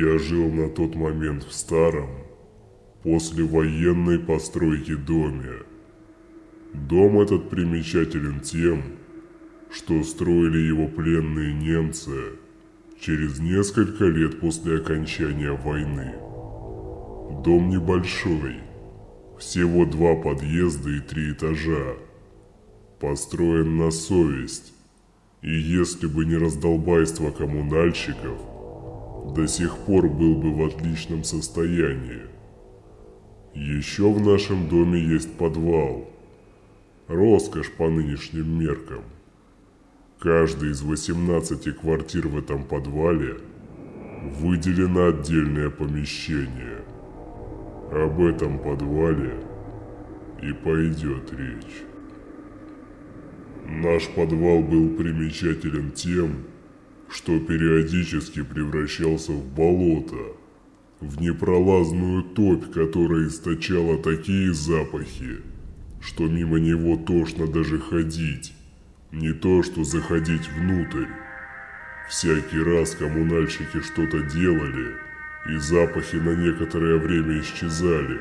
Я жил на тот момент в старом, послевоенной постройке доме. Дом этот примечателен тем, что строили его пленные немцы через несколько лет после окончания войны. Дом небольшой, всего два подъезда и три этажа, построен на совесть, и если бы не раздолбайство коммунальщиков, до сих пор был бы в отличном состоянии. Еще в нашем доме есть подвал. Роскошь по нынешним меркам. Каждый из 18 квартир в этом подвале выделено отдельное помещение. Об этом подвале и пойдет речь. Наш подвал был примечателен тем, что периодически превращался в болото, в непролазную топь, которая источала такие запахи, что мимо него тошно даже ходить, не то что заходить внутрь. Всякий раз коммунальщики что-то делали, и запахи на некоторое время исчезали.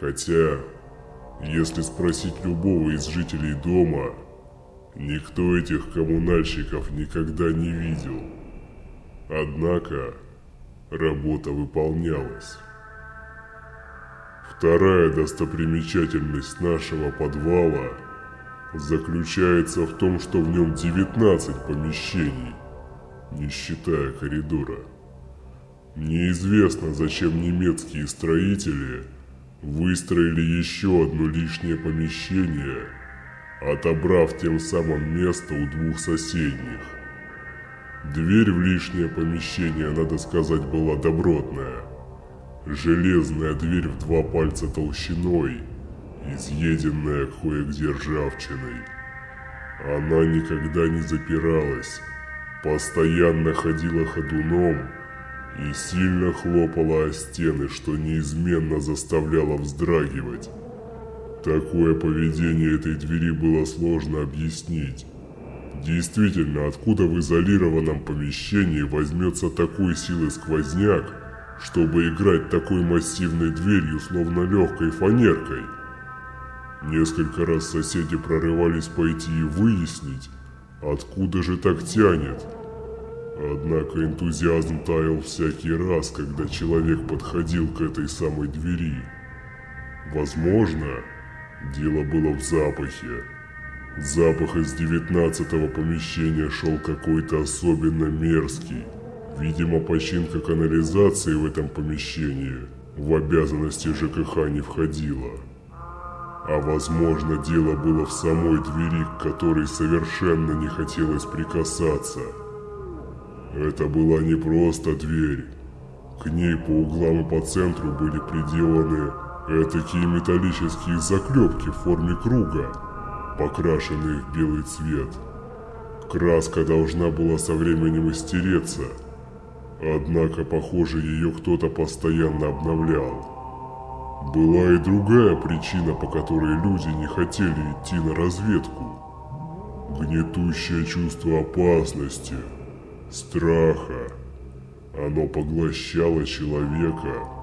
Хотя, если спросить любого из жителей дома, Никто этих коммунальщиков никогда не видел. Однако работа выполнялась. Вторая достопримечательность нашего подвала заключается в том, что в нем 19 помещений, не считая коридора. Неизвестно, зачем немецкие строители выстроили еще одно лишнее помещение – отобрав тем самым место у двух соседних. Дверь в лишнее помещение, надо сказать, была добротная. Железная дверь в два пальца толщиной, изъеденная кое-где ржавчиной. Она никогда не запиралась, постоянно ходила ходуном и сильно хлопала о стены, что неизменно заставляло вздрагивать. Такое поведение этой двери было сложно объяснить. Действительно, откуда в изолированном помещении возьмется такой силы сквозняк, чтобы играть такой массивной дверью, словно легкой фанеркой? Несколько раз соседи прорывались пойти и выяснить, откуда же так тянет. Однако энтузиазм таял всякий раз, когда человек подходил к этой самой двери. Возможно, Дело было в запахе. Запах из девятнадцатого помещения шел какой-то особенно мерзкий. Видимо, починка канализации в этом помещении в обязанности ЖКХ не входила. А возможно, дело было в самой двери, к которой совершенно не хотелось прикасаться. Это была не просто дверь. К ней по углам и по центру были приделаны Этакие металлические заклепки в форме круга, покрашенные в белый цвет. Краска должна была со временем истереться, однако, похоже, ее кто-то постоянно обновлял. Была и другая причина, по которой люди не хотели идти на разведку. Гнетущее чувство опасности, страха. Оно поглощало человека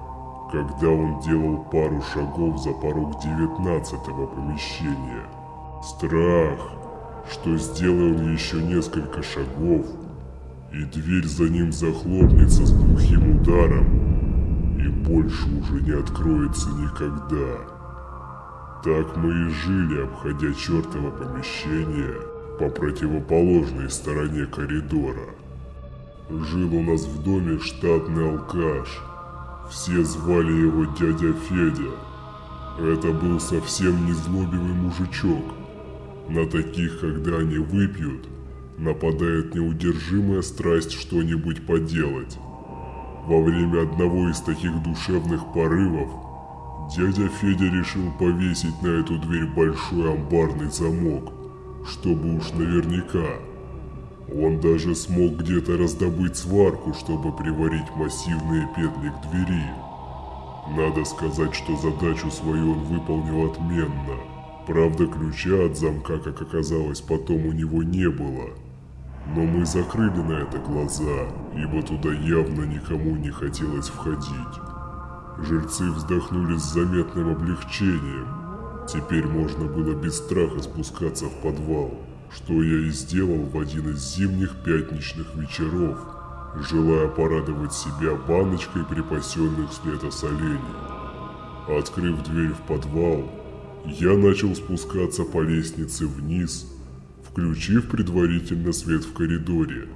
когда он делал пару шагов за порог девятнадцатого помещения. Страх, что сделал еще несколько шагов, и дверь за ним захлопнется с глухим ударом, и больше уже не откроется никогда. Так мы и жили, обходя чертово помещение по противоположной стороне коридора. Жил у нас в доме штатный алкаш – все звали его дядя Федя. Это был совсем не злобивый мужичок. На таких, когда они выпьют, нападает неудержимая страсть что-нибудь поделать. Во время одного из таких душевных порывов дядя Федя решил повесить на эту дверь большой амбарный замок, чтобы уж наверняка. Он даже смог где-то раздобыть сварку, чтобы приварить массивные петли к двери. Надо сказать, что задачу свою он выполнил отменно. Правда, ключа от замка, как оказалось, потом у него не было. Но мы закрыли на это глаза, ибо туда явно никому не хотелось входить. Жильцы вздохнули с заметным облегчением. Теперь можно было без страха спускаться в подвал, что я и сделал в один из зимних пятничных вечеров, желая порадовать себя баночкой припасенных с лета солений. Открыв дверь в подвал, я начал спускаться по лестнице вниз, включив предварительно свет в коридоре.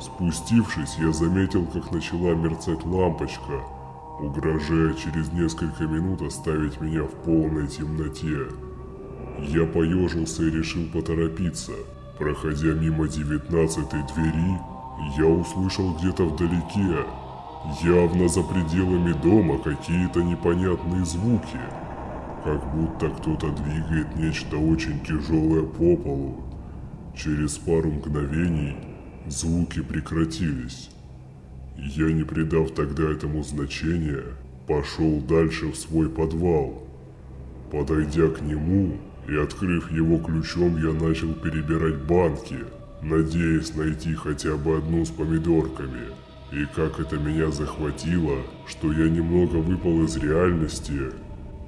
Спустившись, я заметил, как начала мерцать лампочка, угрожая через несколько минут оставить меня в полной темноте. Я поежился и решил поторопиться. Проходя мимо девятнадцатой двери, я услышал где-то вдалеке, явно за пределами дома, какие-то непонятные звуки. Как будто кто-то двигает нечто очень тяжелое по полу. Через пару мгновений звуки прекратились. Я, не придав тогда этому значения, пошел дальше в свой подвал. Подойдя к нему и открыв его ключом, я начал перебирать банки, надеясь найти хотя бы одну с помидорками. И как это меня захватило, что я немного выпал из реальности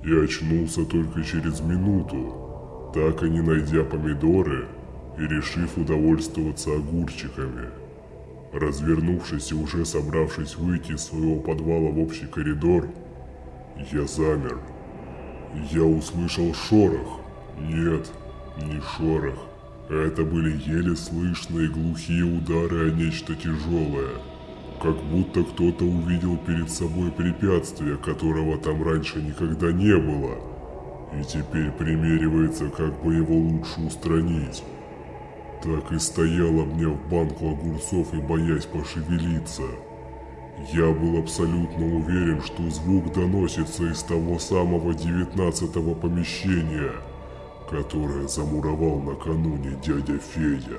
и очнулся только через минуту, так и не найдя помидоры и решив удовольствоваться огурчиками. Развернувшись и уже собравшись выйти из своего подвала в общий коридор, я замер. Я услышал шорох. Нет, не шорох. Это были еле слышные глухие удары о нечто тяжелое. Как будто кто-то увидел перед собой препятствие, которого там раньше никогда не было. И теперь примеривается, как бы его лучше устранить. Так и стоял, обняв банку огурцов и боясь пошевелиться. Я был абсолютно уверен, что звук доносится из того самого девятнадцатого помещения, которое замуровал накануне дядя Федя.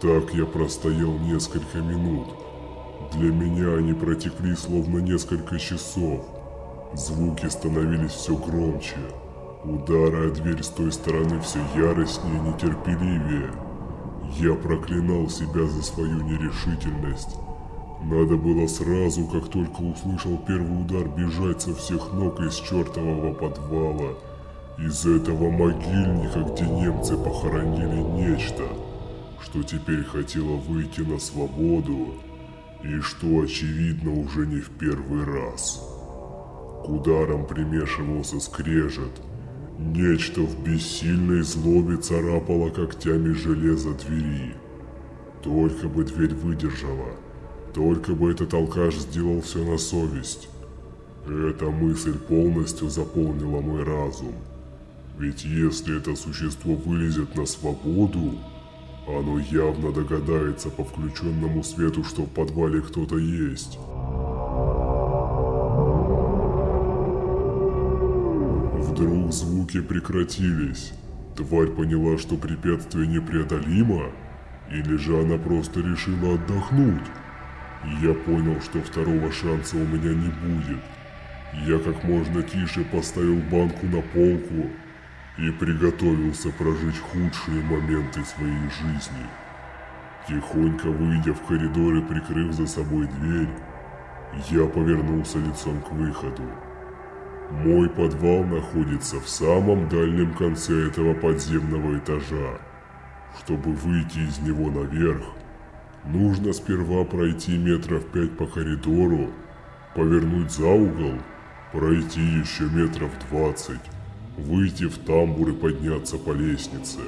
Так я простоял несколько минут. Для меня они протекли словно несколько часов. Звуки становились все громче. Удары о дверь с той стороны все яростнее и нетерпеливее. Я проклинал себя за свою нерешительность. Надо было сразу, как только услышал первый удар, бежать со всех ног из чертового подвала. Из этого могильника, где немцы похоронили нечто, что теперь хотело выйти на свободу, и что, очевидно, уже не в первый раз. К ударам примешивался скрежет, Нечто в бессильной злобе царапало когтями железо двери. Только бы дверь выдержала, только бы этот алкаш сделал все на совесть. Эта мысль полностью заполнила мой разум. Ведь если это существо вылезет на свободу, оно явно догадается по включенному свету, что в подвале кто-то есть. Вдруг звуки прекратились. Тварь поняла, что препятствие непреодолимо, или же она просто решила отдохнуть. Я понял, что второго шанса у меня не будет. Я как можно тише поставил банку на полку и приготовился прожить худшие моменты своей жизни. Тихонько выйдя в коридор и прикрыв за собой дверь, я повернулся лицом к выходу. Мой подвал находится в самом дальнем конце этого подземного этажа. Чтобы выйти из него наверх, нужно сперва пройти метров пять по коридору, повернуть за угол, пройти еще метров двадцать, выйти в тамбур и подняться по лестнице.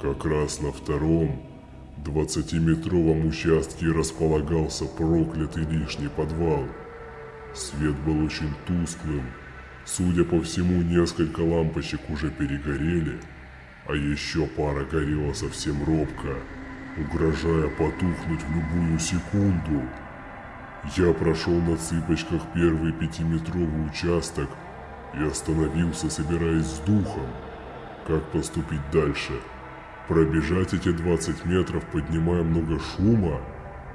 Как раз на втором, двадцатиметровом участке располагался проклятый лишний подвал. Свет был очень тусклым, Судя по всему, несколько лампочек уже перегорели, а еще пара горела совсем робко, угрожая потухнуть в любую секунду. Я прошел на цыпочках первый пятиметровый участок и остановился, собираясь с духом. Как поступить дальше? Пробежать эти 20 метров, поднимая много шума?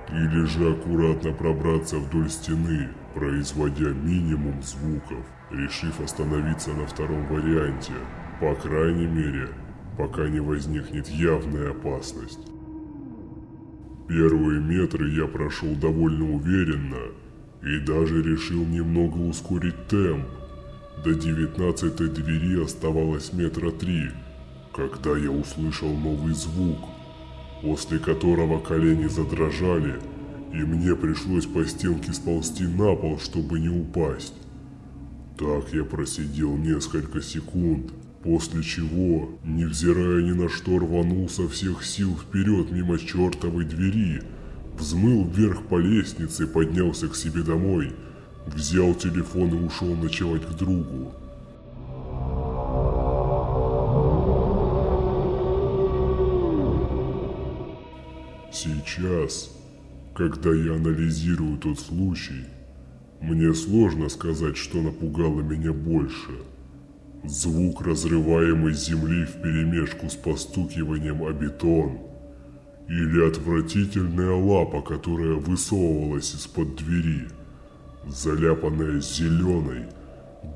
Или же аккуратно пробраться вдоль стены, производя минимум звуков, решив остановиться на втором варианте, по крайней мере, пока не возникнет явная опасность. Первые метры я прошел довольно уверенно и даже решил немного ускорить темп. До девятнадцатой двери оставалось метра три, когда я услышал новый звук, после которого колени задрожали, и мне пришлось по стенке сползти на пол, чтобы не упасть. Так я просидел несколько секунд, после чего, невзирая ни на что, рванул со всех сил вперед мимо чертовой двери, взмыл вверх по лестнице, поднялся к себе домой, взял телефон и ушел ночевать к другу. Сейчас, когда я анализирую тот случай, мне сложно сказать, что напугало меня больше. Звук разрываемой земли вперемешку с постукиванием о бетон. Или отвратительная лапа, которая высовывалась из-под двери, заляпанная зеленой,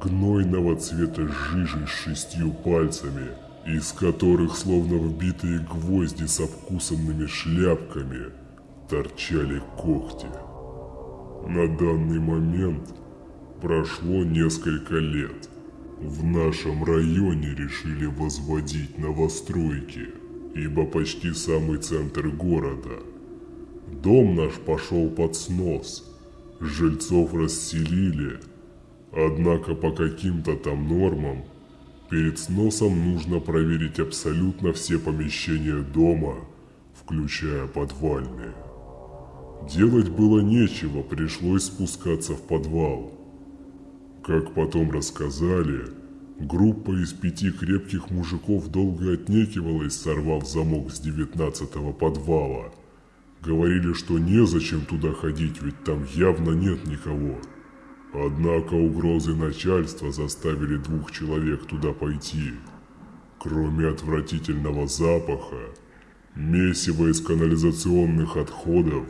гнойного цвета жижей с шестью пальцами, из которых, словно вбитые гвозди с обкусанными шляпками, торчали когти. На данный момент прошло несколько лет. В нашем районе решили возводить новостройки, ибо почти самый центр города. Дом наш пошел под снос, жильцов расселили, однако по каким-то там нормам перед сносом нужно проверить абсолютно все помещения дома, включая подвальные. Делать было нечего, пришлось спускаться в подвал. Как потом рассказали, группа из пяти крепких мужиков долго отнекивалась, сорвав замок с девятнадцатого подвала. Говорили, что незачем туда ходить, ведь там явно нет никого. Однако угрозы начальства заставили двух человек туда пойти. Кроме отвратительного запаха, месива из канализационных отходов,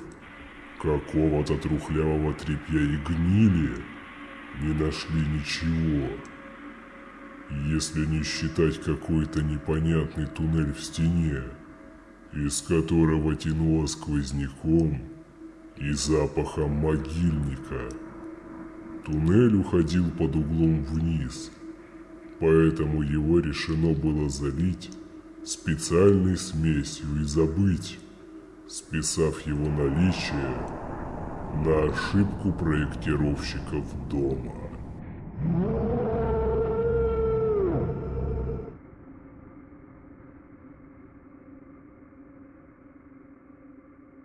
какого-то трухлявого тряпья и гнили не нашли ничего. Если не считать какой-то непонятный туннель в стене, из которого тянуло сквозняком и запахом могильника. Туннель уходил под углом вниз, поэтому его решено было залить специальной смесью и забыть списав его наличие на ошибку проектировщиков дома.